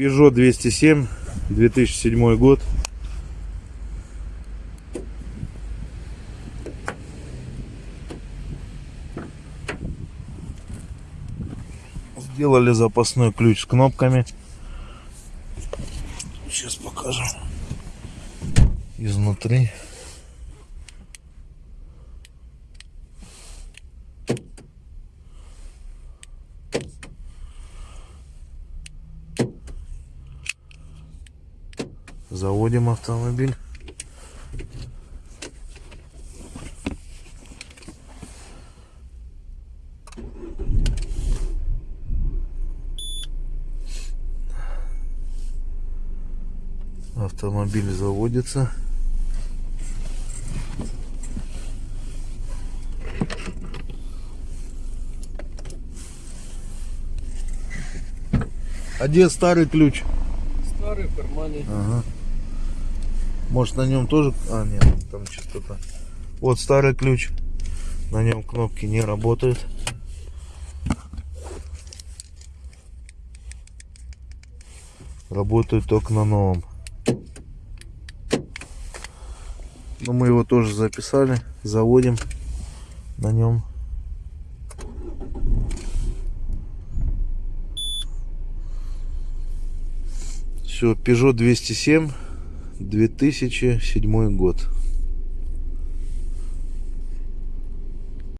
Peugeot 207, 2007 год. Сделали запасной ключ с кнопками. Сейчас покажем изнутри. Заводим автомобиль. Автомобиль заводится. А где старый ключ? Старый в кармане. Ага. Может на нем тоже... А, нет, там что-то... Вот старый ключ. На нем кнопки не работают. Работают только на новом. Но мы его тоже записали. Заводим на нем. Все, Peugeot 207, 2007 год.